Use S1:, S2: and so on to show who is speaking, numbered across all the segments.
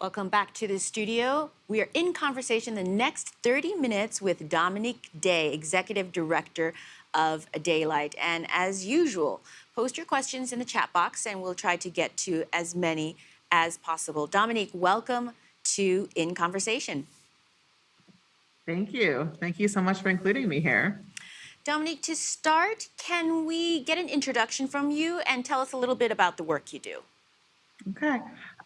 S1: Welcome back to the studio. We are in conversation the next 30 minutes with Dominique Day, Executive Director of Daylight. And as usual, post your questions in the chat box and we'll try to get to as many as possible. Dominique, welcome to In Conversation.
S2: Thank you. Thank you so much for including me here.
S1: Dominique, to start, can we get an introduction from you and tell us a little bit about the work you do?
S2: Okay.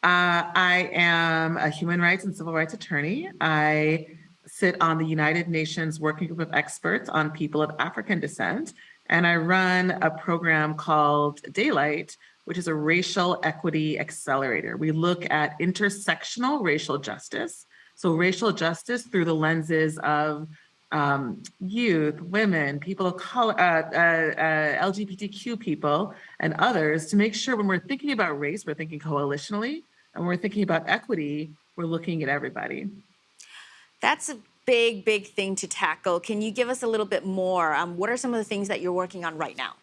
S2: Uh, I am a human rights and civil rights attorney. I sit on the United Nations Working Group of Experts on People of African Descent, and I run a program called Daylight, which is a racial equity accelerator. We look at intersectional racial justice, so racial justice through the lenses of um, youth, women, people of color, uh, uh, uh, LGBTQ people, and others to make sure when we're thinking about race, we're thinking coalitionally, and when we're thinking about equity, we're looking at everybody.
S1: That's a big, big thing to tackle. Can you give us a little bit more? Um, what are some of the things that you're working on right now?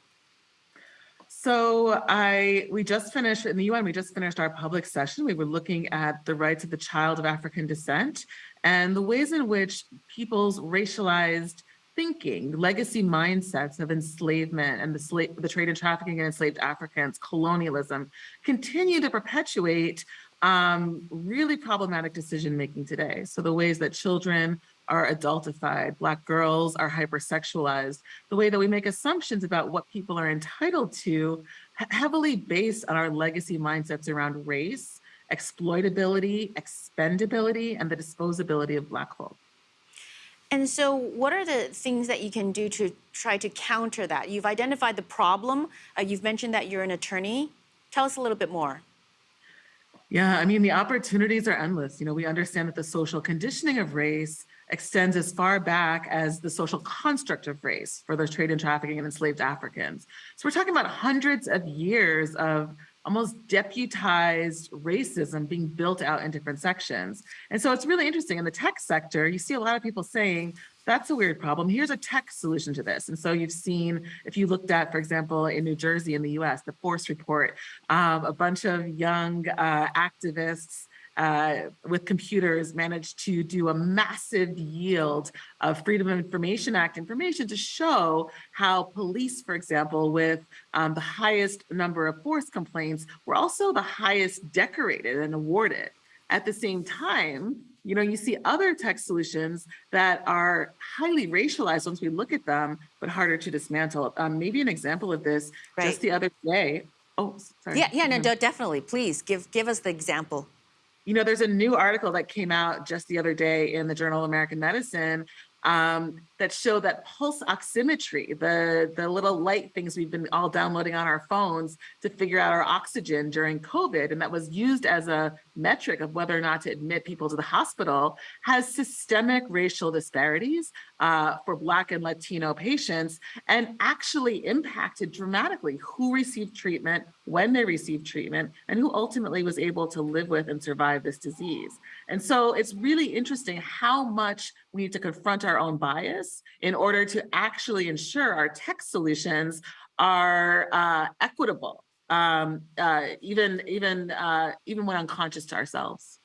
S2: So I, we just finished in the UN, we just finished our public session. We were looking at the rights of the child of African descent and the ways in which people's racialized thinking, legacy mindsets of enslavement and the, slave, the trade and trafficking of enslaved Africans, colonialism, continue to perpetuate um, really problematic decision making today. So the ways that children are adultified, Black girls are hypersexualized, the way that we make assumptions about what people are entitled to, heavily based on our legacy mindsets around race, exploitability, expendability, and the disposability of Black folk.
S1: And so what are the things that you can do to try to counter that? You've identified the problem. Uh, you've mentioned that you're an attorney. Tell us a little bit more.
S2: Yeah, I mean, the opportunities are endless. You know, we understand that the social conditioning of race extends as far back as the social construct of race for those trade and trafficking and enslaved Africans. So we're talking about hundreds of years of almost deputized racism being built out in different sections. And so it's really interesting in the tech sector, you see a lot of people saying, that's a weird problem. Here's a tech solution to this. And so you've seen, if you looked at, for example, in New Jersey in the US, the Force Report, um, a bunch of young uh, activists uh, with computers managed to do a massive yield of Freedom of Information Act information to show how police, for example, with um, the highest number of force complaints were also the highest decorated and awarded. At the same time, you know, you see other tech solutions that are highly racialized once we look at them, but harder to dismantle. Um, maybe an example of this, right. just the other day. Oh, sorry.
S1: Yeah, yeah, no, definitely. Please give give us the example.
S2: You know, there's a new article that came out just the other day in the Journal of American Medicine um, that show that pulse oximetry, the, the little light things we've been all downloading on our phones to figure out our oxygen during COVID, and that was used as a metric of whether or not to admit people to the hospital, has systemic racial disparities uh, for Black and Latino patients and actually impacted dramatically who received treatment, when they received treatment, and who ultimately was able to live with and survive this disease. And so it's really interesting how much we need to confront our own bias in order to actually ensure our tech solutions are uh, equitable, um, uh, even, even, uh, even when unconscious to ourselves.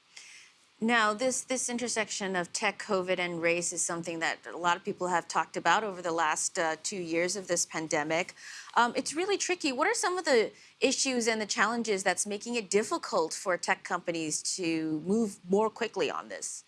S1: Now, this, this intersection of tech, COVID, and race is something that a lot of people have talked about over the last uh, two years of this pandemic. Um, it's really tricky. What are some of the issues and the challenges that's making it difficult for tech companies to move more quickly on this?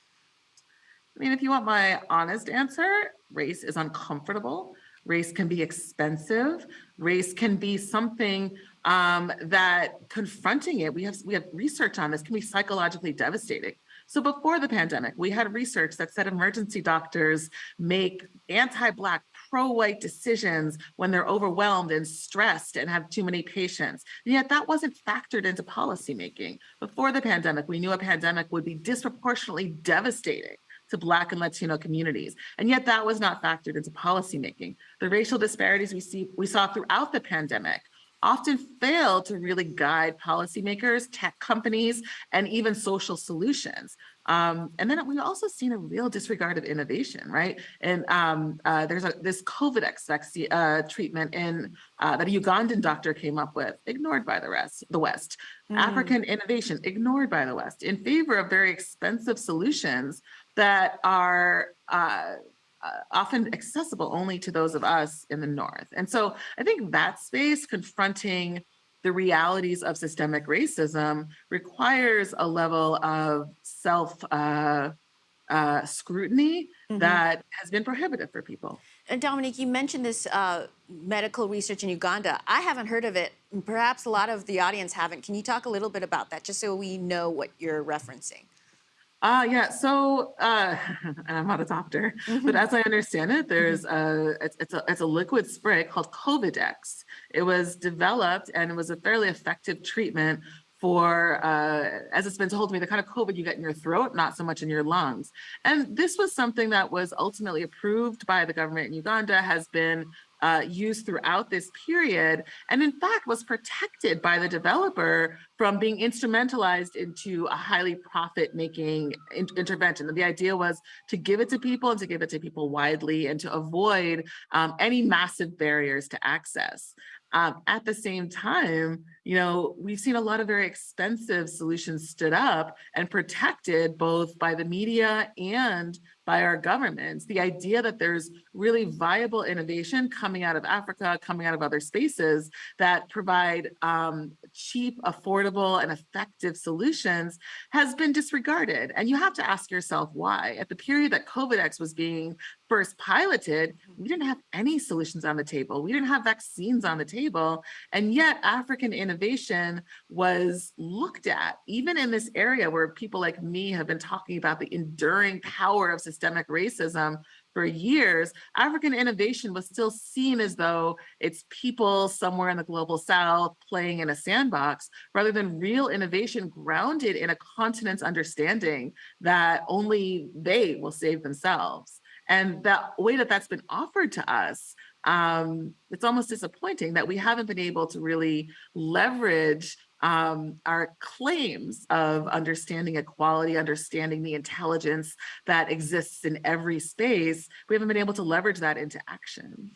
S2: I mean, if you want my honest answer, race is uncomfortable. Race can be expensive. Race can be something um, that confronting it, we have, we have research on this, can be psychologically devastating. So before the pandemic, we had research that said emergency doctors make anti-Black pro-white decisions when they're overwhelmed and stressed and have too many patients. And yet that wasn't factored into policymaking. Before the pandemic, we knew a pandemic would be disproportionately devastating to Black and Latino communities. And yet that was not factored into policymaking. The racial disparities we see we saw throughout the pandemic often fail to really guide policymakers, tech companies, and even social solutions. Um, and then we've also seen a real disregard of innovation, right? And um, uh, there's a, this Covidex vaccine uh, treatment in uh, that a Ugandan doctor came up with, ignored by the rest, the West.
S1: Mm.
S2: African innovation, ignored by the West, in favor of very expensive solutions that are uh, uh, often accessible only to those of us in the North. And so I think that space confronting the realities of systemic racism requires a level of self uh, uh, scrutiny
S1: Mhm.
S2: that has been prohibitive for people.
S1: And Dominique, you mentioned this uh, medical research in Uganda. I haven't heard of it. Perhaps a lot of the audience haven't. Can you talk a little bit about that, just so we know what you're referencing?
S2: Uh, yeah, so uh, and I'm not a doctor, but as I understand it, there's a it's, it's a it's a liquid spray called Covidex. It was developed and it was a fairly effective treatment for, uh, as it's been told to me, the kind of COVID you get in your throat, not so much in your lungs. And this was something that was ultimately approved by the government in Uganda, has been uh, used throughout this period, and in fact was protected by the developer from being instrumentalized into a highly profit-making in- intervention. And the idea was to give it to people and to give it to people widely and to avoid um, any massive barriers to access. Um, at the same time, you know, we've seen a lot of very expensive solutions stood up and protected both by the media and by our governments. The idea that there's really viable innovation coming out of Africa, coming out of other spaces that provide um, cheap, affordable, and effective solutions has been disregarded. And you have to ask yourself why. At the period that Covidex was being first piloted, mm-hmm. we didn't have any solutions on the table. We didn't have vaccines on the table. And yet African innovation was looked at, even in this mm-hmm. area where people like me have been talking about the enduring power of systemic racism for years, African innovation was still seen as though it's people somewhere in the global south playing in a sandbox, rather than real innovation grounded in a continent's understanding that only they will save themselves. And that way that that's been offered to us, um, it's almost disappointing that we haven't been able to really leverage um, our claims of understanding equality, understanding the intelligence that exists in every space. We haven't been able to leverage that into action.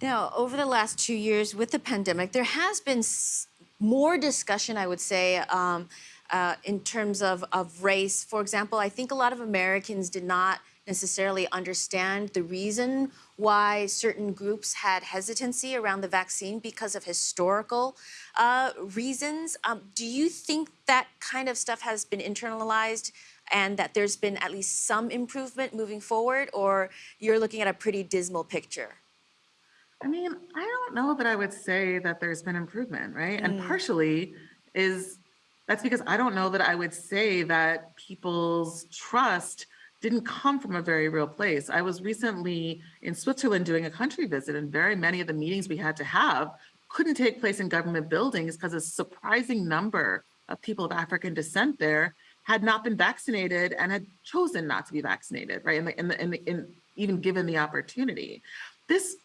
S1: Now, over the last two years with the pandemic, there has been more discussion, I would say, um, uh, in terms of, of race. For example, I think a lot of Americans did not necessarily understand the reason why certain groups had hesitancy around the vaccine because of historical uh, reasons. Um, do you think that kind of stuff has been internalized and that there's been at least some improvement moving forward, or you're looking at a pretty dismal picture?
S2: I mean, I don't know that I would say that there's been improvement, right? And partially is that's because I don't know that I would say that people's trust didn't come from a very real place. I was recently in Switzerland doing a country visit, and very many of the meetings we had to have couldn't take place in government buildings because a surprising number of people of African descent there had not been vaccinated and had chosen not to be vaccinated, right? And, the, in the, in the, in, even given the opportunity. This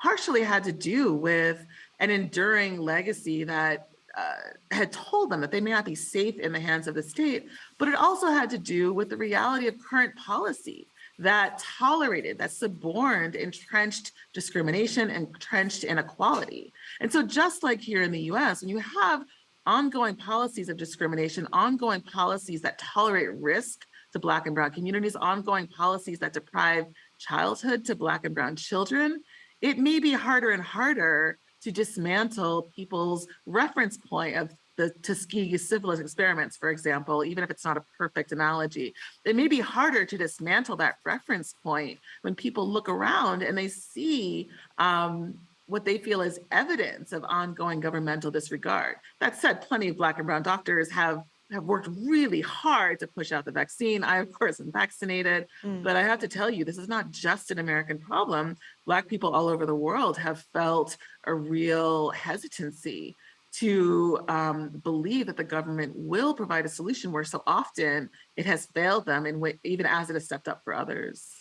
S2: partially had to do with an enduring legacy that uh, had told them that they may not be safe in the hands of the state, but it also had to do with the reality of current policy that tolerated, that suborned entrenched discrimination, entrenched inequality. And so just like here in the US, when you have ongoing policies of discrimination, ongoing policies that tolerate risk to Black and Brown communities, ongoing policies that deprive childhood to Black and Brown children, it may be harder and harder to dismantle people's reference point of the Tuskegee syphilis experiments, for example, even if it's not a perfect analogy. It may be harder to dismantle that reference point when people look around and they see um, what they feel is evidence of ongoing governmental disregard. That said, plenty of Black and Brown doctors have have worked really hard to push out the vaccine. I, of course, am vaccinated, but I have to tell you, this is not just an American problem. Black people all over the world have felt a real hesitancy to um, believe that the government will provide a solution where so often it has failed them, and even as it has stepped up for others.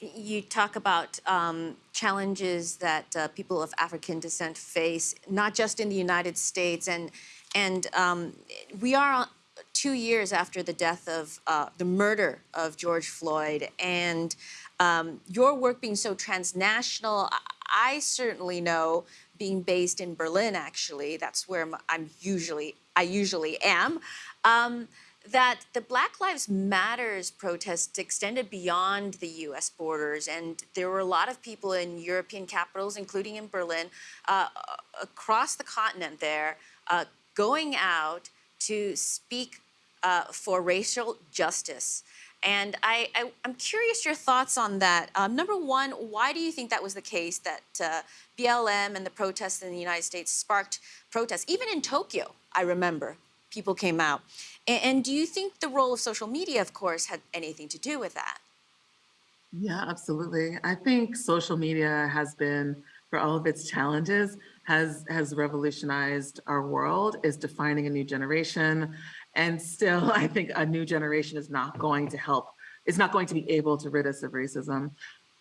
S1: You talk about um, challenges that uh, people of African descent face, not just in the United States, and and um, we are two years after the death of uh, the murder of George Floyd, and um, your work being so transnational, I, certainly know being based in Berlin. Actually, that's where I'm usually I usually am. Um, that the Black Lives Matters protests extended beyond the US borders, and there were a lot of people in European capitals, including in Berlin, uh, across the continent there, uh, going out to speak uh, for racial justice. And I, I, am curious your thoughts on that. Um, number one, why do you think that was the case that uh, BLM and the protests in the United States sparked protests? Even in Tokyo, I remember people came out. And, and do you think the role of social media, of course, had anything to do with that?
S2: Yeah, absolutely. I think social media has been, for all of its challenges, has has revolutionized our world, is defining a new generation. And still, I think a new generation is not going to help, is not going to be able to rid us of racism.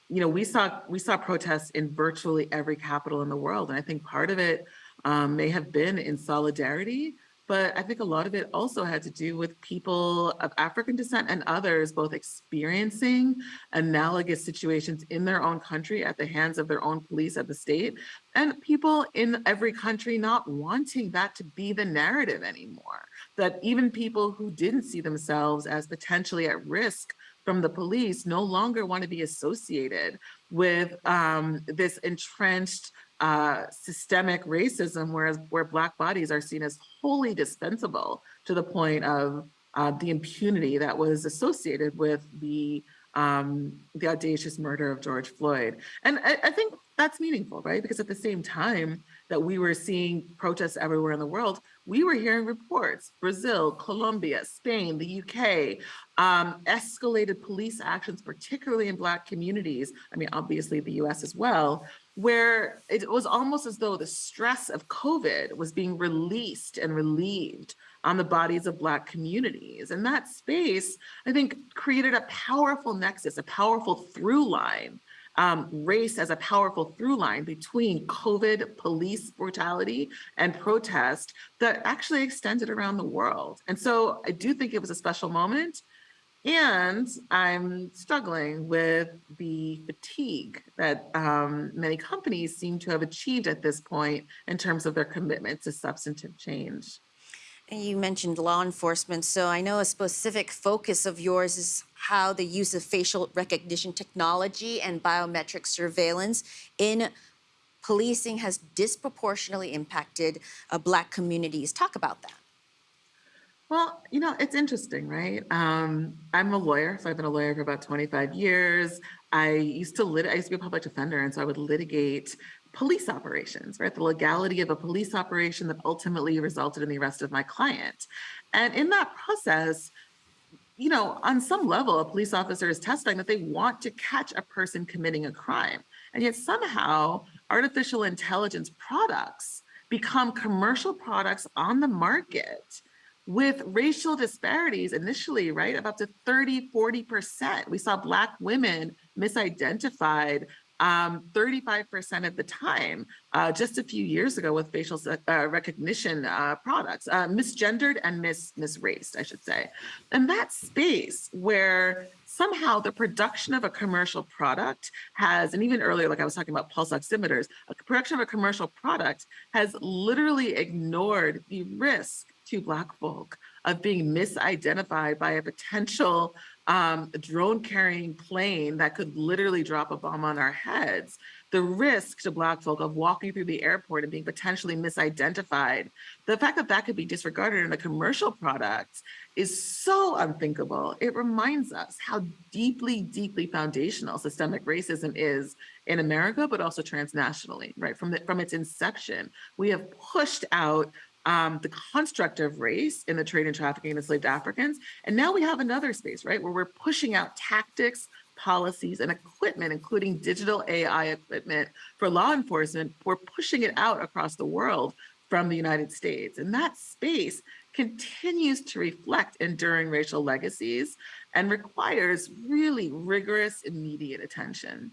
S2: You know, we saw we saw protests in virtually every capital in the world. And I think part of it um, may have been in solidarity but I think a lot of it also had to do with people of African descent and others both experiencing analogous situations in their own country at the hands of their own police at the state, and people in every country not wanting that to be the narrative anymore. That even people who didn't see themselves as potentially at risk from the police no longer want to be associated with um, this entrenched uh, systemic racism, whereas where Black bodies are seen as wholly dispensable to the point of uh, the impunity that was associated with the um, the audacious murder of George Floyd. And I, I, think that's meaningful, right? Because at the same time that we were seeing protests everywhere in the world, we were hearing reports, Brazil, Colombia, Spain, the UK, um, escalated police actions, particularly in Black communities. I mean, obviously the US as well, where it was almost as though the stress of COVID was being released and relieved on the bodies of Black communities. And that space, I think, created a powerful nexus, a powerful through line, um, race as a powerful through line between COVID, police brutality, and protest that actually extended around the world. And so I do think it was a special moment. And I'm struggling with the fatigue that um, many companies seem to have achieved at this point in terms of their commitment to substantive change.
S1: And you mentioned law enforcement, so I know a specific focus of yours is how the use of facial recognition technology and biometric surveillance in policing has disproportionately impacted uh, Black communities. Talk about that.
S2: Well, you know, it's interesting, right? Um, I'm a lawyer, so I've been a lawyer for about 25 years. I used to lit I used to be a public defender, and so I would litigate police operations, right? The legality of a police operation that ultimately resulted in the arrest of my client. And in that process, you know, on some level, a police officer is testifying that they want to catch a person committing a crime. And yet somehow artificial intelligence products become commercial products on the market with racial disparities initially, right, up to 30, 40%. We saw Black women misidentified um, 35% at the time, uh, just a few years ago with facial uh, recognition uh, products, uh, misgendered and mis misraced, I should say. And that space where somehow the production of a commercial product has, and even earlier, like I was talking about pulse oximeters, a production of a commercial product has literally ignored the risk to Black folk of being misidentified by a potential um, drone carrying plane that could literally drop a bomb on our heads, the risk to Black folk of walking through the airport and being potentially misidentified, the fact that that could be disregarded in a commercial product is so unthinkable. It reminds us how deeply, deeply foundational systemic racism is in America, but also transnationally, right? From, the, from its inception, we have pushed out um, the construct of race in the trade and trafficking of enslaved Africans. And now we have another space, right, where we're pushing out tactics, policies, and equipment, including digital AI equipment for law enforcement. We're pushing it out across the world from the United States. And that space continues to reflect enduring racial legacies and requires really rigorous, immediate attention.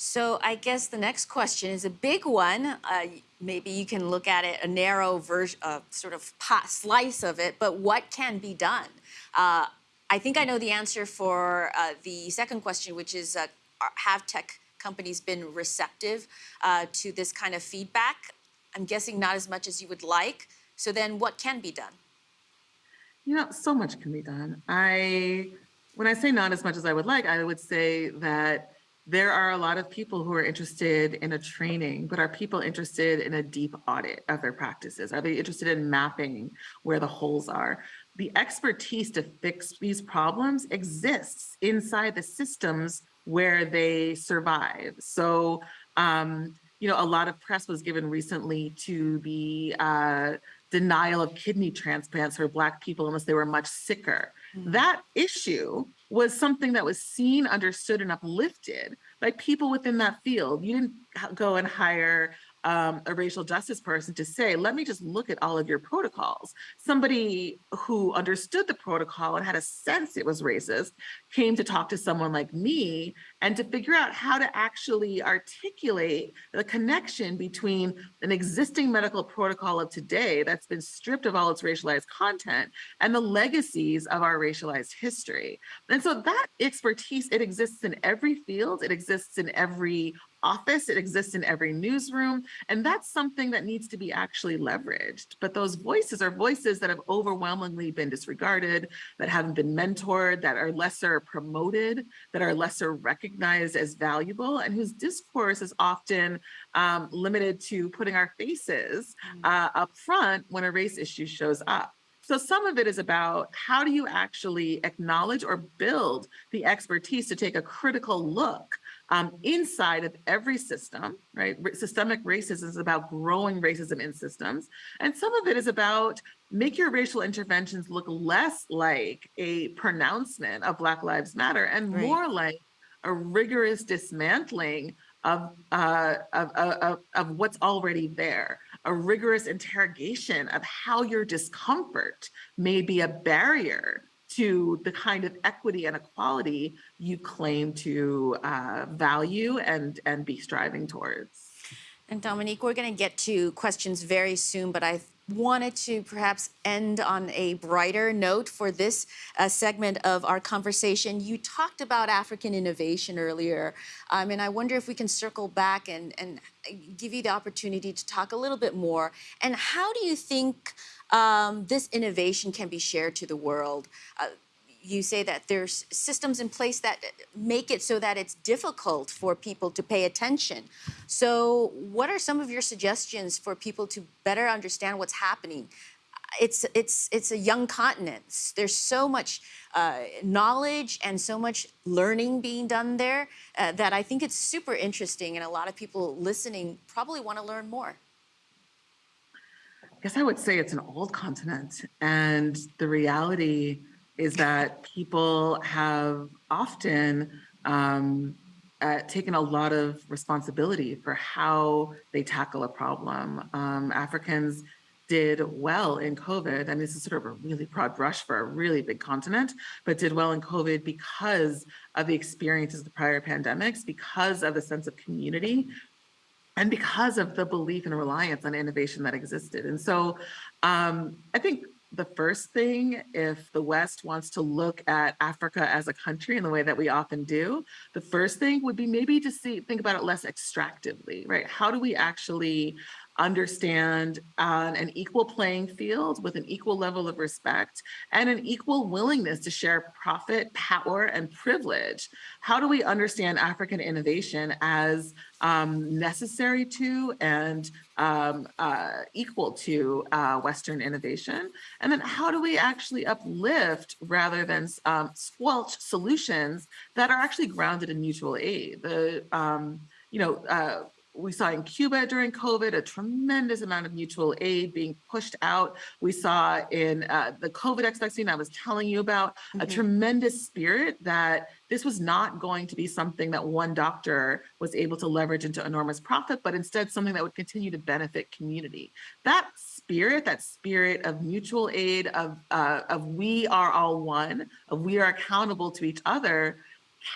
S1: So I guess the next question is a big one. Uh, maybe you can look at it a narrow version, uh, sort of pot, slice of it. But what can be done? Uh, I think I know the answer for uh, the second question, which is uh, have tech companies been receptive uh, to this kind of feedback? I'm guessing not as much as you would like. So then, what can be done?
S2: You know, so much can be done. I, when I say not as much as I would like, I would say that there are a lot of people who are interested in a training, but are people interested in a deep audit of their practices? Are they interested in mapping where the holes are? The expertise to fix these problems exists inside the systems where they survive. So, um, you know, a lot of press was given recently to the uh, denial of kidney transplants for Black people unless they were much sicker. That issue was something that was seen, understood, and uplifted by people within that field. You didn't go and hire um, a racial justice person to say, let me just look at all of your protocols. Somebody who understood the protocol and had a sense it was racist came to talk to someone like me and to figure out how to actually articulate the connection between an existing medical protocol of today that's been stripped of all its racialized content and the legacies of our racialized history. And so that expertise, it exists in every field, it exists in every office, it exists in every newsroom, and that's something that needs to be actually leveraged. But those voices are voices that have overwhelmingly been disregarded, that haven't been mentored, that are lesser promoted, that are lesser recognized as valuable, and whose discourse is often um, limited to putting our faces uh, up front when a race issue shows up. So some of it is about how do you actually acknowledge or build the expertise to take a critical look um, inside of every system, right? Systemic racism is about growing racism in systems. And some of it is about make your racial interventions look less like a pronouncement of Black Lives Matter and
S1: Right.
S2: more like a rigorous dismantling of, uh, of, of, of- what's already there, a rigorous interrogation of how your discomfort may be a barrier to the kind of equity and equality you claim to uh, value and, and be striving towards.
S1: And Dominique, we're going to get to questions very soon, but I wanted to perhaps end on a brighter note for this uh, segment of our conversation. You talked about African innovation earlier, um, and I wonder if we can circle back and, and give you the opportunity to talk a little bit more. And how do you think um, this innovation can be shared to the world? Uh, you say that there's systems in place that make it so that it's difficult for people to pay attention. So, what are some of your suggestions for people to better understand what's happening? It's it's it's a young continent. There's so much uh, knowledge and so much learning being done there uh, that I think it's super interesting, and a lot of people listening probably want to learn more.
S2: I guess I would say it's an old continent. And the reality is that people have often um, uh, taken a lot of responsibility for how they tackle a problem. Um, Africans did well in COVID. I mean, this is sort of a really broad brush for a really big continent, but did well in COVID because of the experiences of the prior pandemics, because of the sense of community, and because of the belief and reliance on innovation that existed. And so um, I think the first thing, if the West wants to look at Africa as a country in the way that we often do, the first thing would be maybe to see, think about it less extractively, right? How do we actually understand on an equal playing field with an equal level of respect and an equal willingness to share profit, power, and privilege? How do we understand African innovation as um, necessary to and um, uh, equal to uh, Western innovation? And then how do we actually uplift rather than um, squelch solutions that are actually grounded in mutual aid? The, um, you know, uh, we saw in Cuba during COVID a tremendous amount of mutual aid being pushed out. We saw in uh, the Covidex vaccine I was telling you about a
S1: Mhm.
S2: tremendous spirit that this was not going to be something that one doctor was able to leverage into enormous profit, but instead something that would continue to benefit community. That spirit, that spirit of mutual aid, of uh, of we are all one, of we are accountable to each other,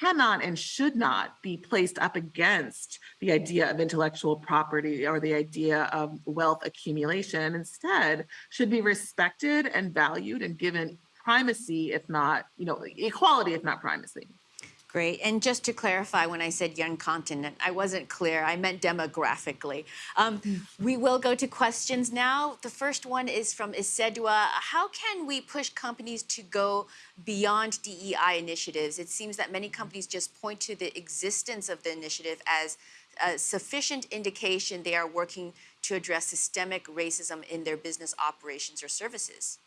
S2: cannot and should not be placed up against the idea of intellectual property or the idea of wealth accumulation. Instead, should be respected and valued and given primacy, if not, you know, equality, if not primacy.
S1: Great. And just to clarify, when I said young continent, I wasn't clear. I meant demographically. Um, we will go to questions now. The first one is from Isedua. How can we push companies to go beyond DEI initiatives? It seems that many companies just point to the existence of the initiative as a sufficient indication they are working to address systemic racism in their business operations or services.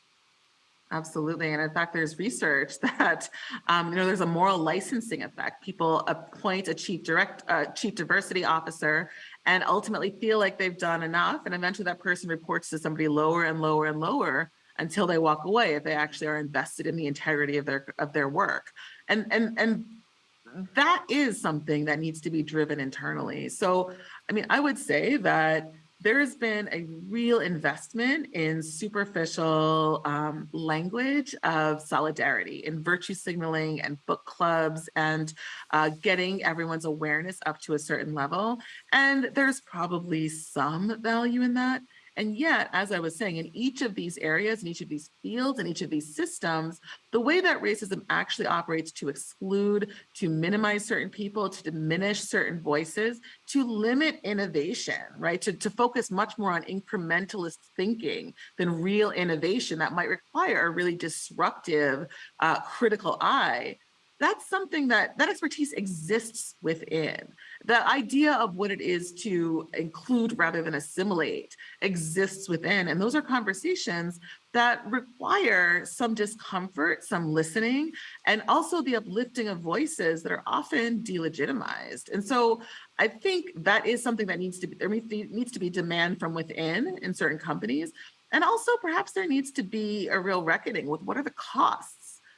S2: Absolutely. And in fact, there's research that, um, you know, there's a moral licensing effect. People appoint a chief direct, uh, chief diversity officer and ultimately feel like they've done enough. And eventually that person reports to somebody lower and lower and lower until they walk away if they actually are invested in the integrity of their, of their work. And, and, and that is something that needs to be driven internally. So, I mean, I would say that there has been a real investment in superficial um, language of solidarity, in virtue signaling and book clubs and uh, getting everyone's awareness up to a certain level. And there's probably some value in that. And yet, as I was saying, in each of these areas, in each of these fields, in each of these systems, the way that racism actually operates to exclude, to minimize certain people, to diminish certain voices, to limit innovation, right? To, to focus much more on incrementalist thinking than real innovation that might require a really disruptive uh, critical eye that's something that that expertise exists within. The idea of what it is to include rather than assimilate exists within. And those are conversations that require some discomfort, some listening, and also the uplifting of voices that are often delegitimized. And so I think that is something that needs to be, there needs to be demand from within in certain companies. And also perhaps there needs to be a real reckoning with what are the costs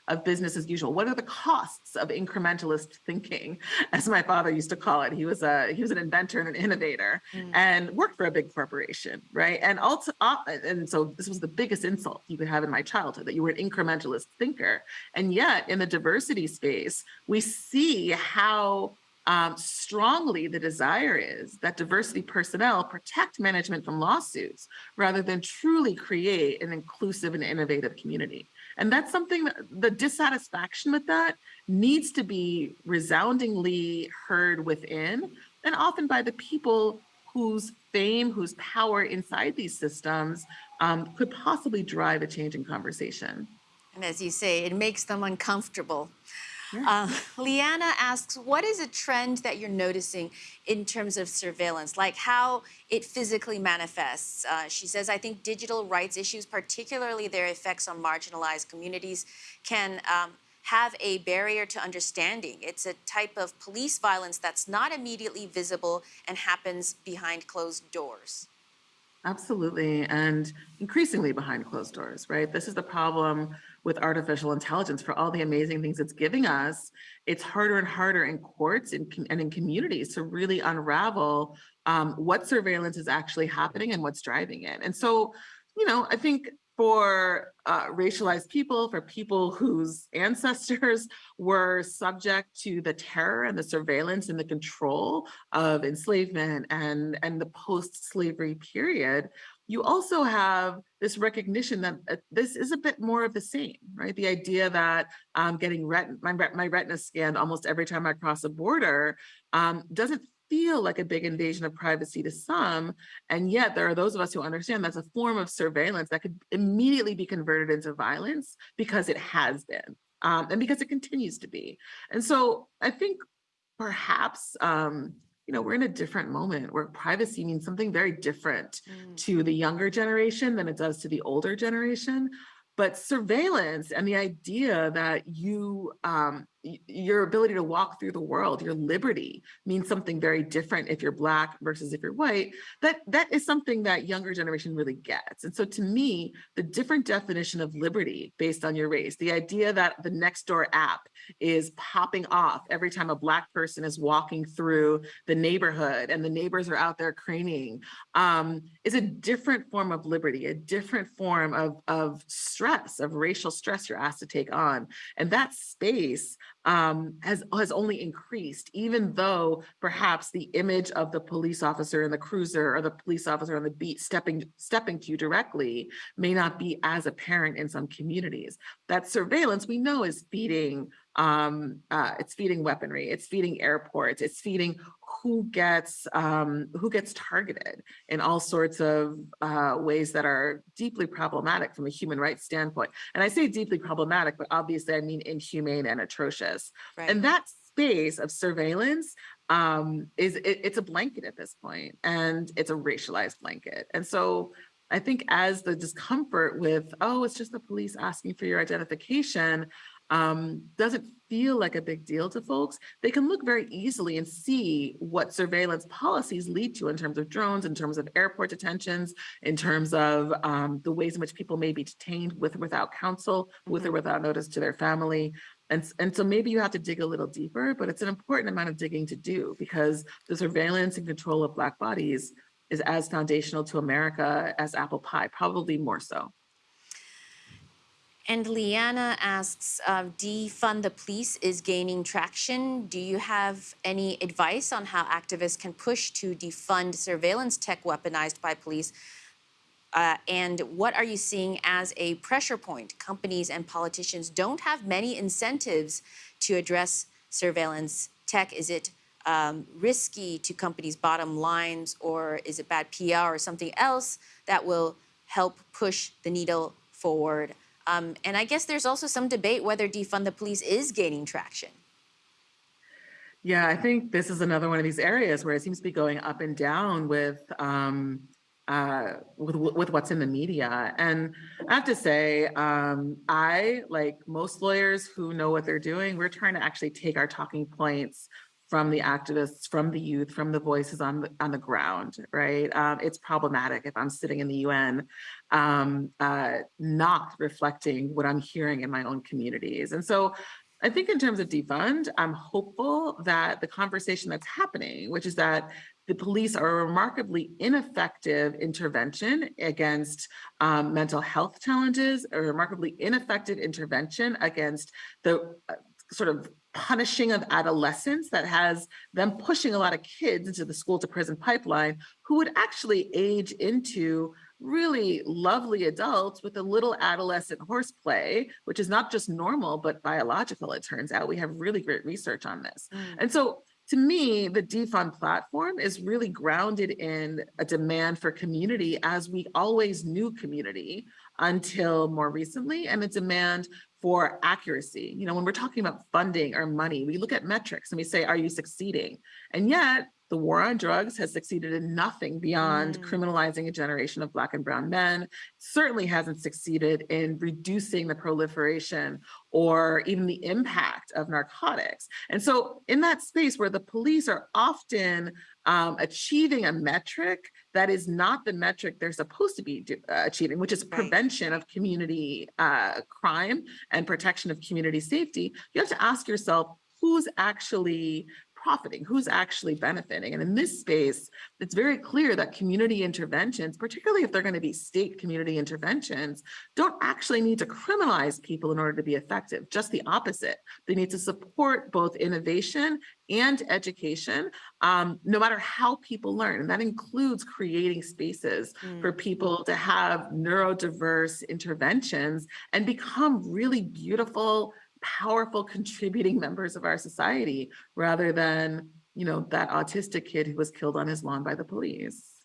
S2: of business as usual? What are the costs of incrementalist thinking, as my father used to call it? He was a he was an inventor and an innovator,
S1: Mm.
S2: and worked for a big corporation, right? And also, uh, and so this was the biggest insult you could have in my childhood that you were an incrementalist thinker, and yet in the diversity space, we see how. Um, strongly the desire is that diversity personnel protect management from lawsuits rather than truly create an inclusive and innovative community. And that's something that the dissatisfaction with that needs to be resoundingly heard within and often by the people whose fame, whose power inside these systems um, could possibly drive a change in conversation.
S1: And as you say, it makes them uncomfortable.
S2: Yeah.
S1: Uh, Liana asks, what is a trend that you're noticing in terms of surveillance, like how it physically manifests? Uh, she says, I think digital rights issues, particularly their effects on marginalized communities, can um, have a barrier to understanding. It's a type of police violence that's not immediately visible and happens behind closed doors.
S2: Absolutely. And increasingly behind closed doors, right? This is the problem with artificial intelligence for all the amazing things it's giving us. It's harder and harder in courts and, and in communities to really unravel um, what surveillance is actually happening and what's driving it. And so, you know, I think for uh, racialized people, for people whose ancestors were subject to the terror and the surveillance and the control of enslavement and, and the post-slavery period, you also have this recognition that uh, this is a bit more of the same, right? The idea that um, getting ret my, my retina scanned almost every time I cross a border um, doesn't feel like a big invasion of privacy to some. And yet there are those of us who understand that's a form of surveillance that could immediately be converted into violence because it has been um, and because it continues to be. And so I think perhaps, um, you know, we're in a different moment where privacy means something very different to the younger generation than it does to the older generation. But surveillance and the idea that you um, your ability to walk through the world, your liberty means something very different if you're black versus if you're white. That that is something that younger generation really gets. And so to me, the different definition of liberty based on your race, the idea that the Nextdoor app is popping off every time a black person is walking through the neighborhood and the neighbors are out there craning, um, is a different form of liberty, a different form of, of stress, of racial stress you're asked to take on. And that space um, has, has only increased, even though perhaps the image of the police officer in the cruiser or the police officer on the beat stepping, stepping to you directly may not be as apparent in some communities. That surveillance we know is feeding um, uh, it's feeding weaponry, it's feeding airports, it's feeding who gets um, who gets targeted in all sorts of uh, ways that are deeply problematic from a human rights standpoint. And I say deeply problematic, but obviously I mean inhumane and atrocious.
S1: Right.
S2: And that space of surveillance um, is it, it's a blanket at this point, and it's a racialized blanket. And so I think as the discomfort with, oh, it's just the police asking for your identification, um, doesn't feel like a big deal to folks, they can look very easily and see what surveillance policies lead to in terms of drones, in terms of airport detentions, in terms of um, the ways in which people may be detained with or without counsel, with or
S1: Mhm.
S2: without notice to their family. And, and so maybe you have to dig a little deeper, but it's an important amount of digging to do because the surveillance and control of Black bodies is as foundational to America as apple pie, probably more so.
S1: And Leanna asks, uh, defund the police is gaining traction. Do you have any advice on how activists can push to defund surveillance tech weaponized by police? Uh, and what are you seeing as a pressure point? Companies and politicians don't have many incentives to address surveillance tech. Is it um, risky to companies' bottom lines, or is it bad PR or something else that will help push the needle forward? Um, and I guess there's also some debate whether defund the police is gaining traction.
S2: Yeah, I think this is another one of these areas where it seems to be going up and down with um, uh, with with what's in the media. And I have to say, um, I like most lawyers who know what they're doing. We're trying to actually take our talking points from the activists, from the youth, from the voices on the on the ground. Right? Um, it's problematic if I'm sitting in the UN, um, uh, not reflecting what I'm hearing in my own communities. And so I think in terms of defund, I'm hopeful that the conversation that's happening, which is that the police are a remarkably ineffective intervention against um, mental health challenges, a remarkably ineffective intervention against the uh, sort of punishing of adolescents that has them pushing a lot of kids into the school to prison pipeline who would actually age into really lovely adults with a little adolescent horseplay, which is not just normal, but biological, it turns out. We have really great research on this. Mm. And so to me, the defund platform is really grounded in a demand for community as we always knew community until more recently, and a demand for accuracy. You know, when we're talking about funding or money, we look at metrics and we say, are you succeeding? And yet the war on drugs has succeeded in nothing beyond
S1: Mm.
S2: criminalizing a generation of black and brown men, certainly hasn't succeeded in reducing the proliferation or even the impact of narcotics. And so in that space where the police are often um, achieving a metric that is not the metric they're supposed to be do, uh, achieving, which is
S1: Right.
S2: prevention of community uh, crime and protection of community safety, you have to ask yourself, who's actually profiting, who's actually benefiting. And in this space, it's very clear that community interventions, particularly if they're going to be state community interventions, don't actually need to criminalize people in order to be effective, just the opposite. They need to support both innovation and education, um, no matter how people learn. And that includes creating spaces
S1: Mm.
S2: for people to have neurodiverse interventions and become really beautiful, powerful, contributing members of our society rather than, you know, that autistic kid who was killed on his lawn by the police.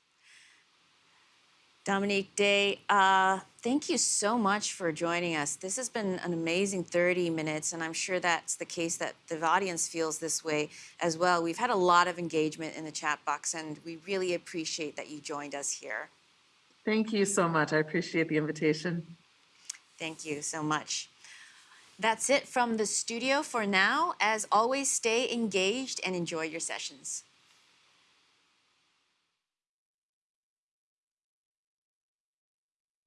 S1: Dominique Day, uh, thank you so much for joining us. This has been an amazing 30 minutes, and I'm sure that's the case that the audience feels this way as well. We've had a lot of engagement in the chat box, and we really appreciate that you joined us here.
S2: Thank you so much. I appreciate the invitation.
S1: Thank you so much. That's it from the studio for now. As always, stay engaged and enjoy your sessions.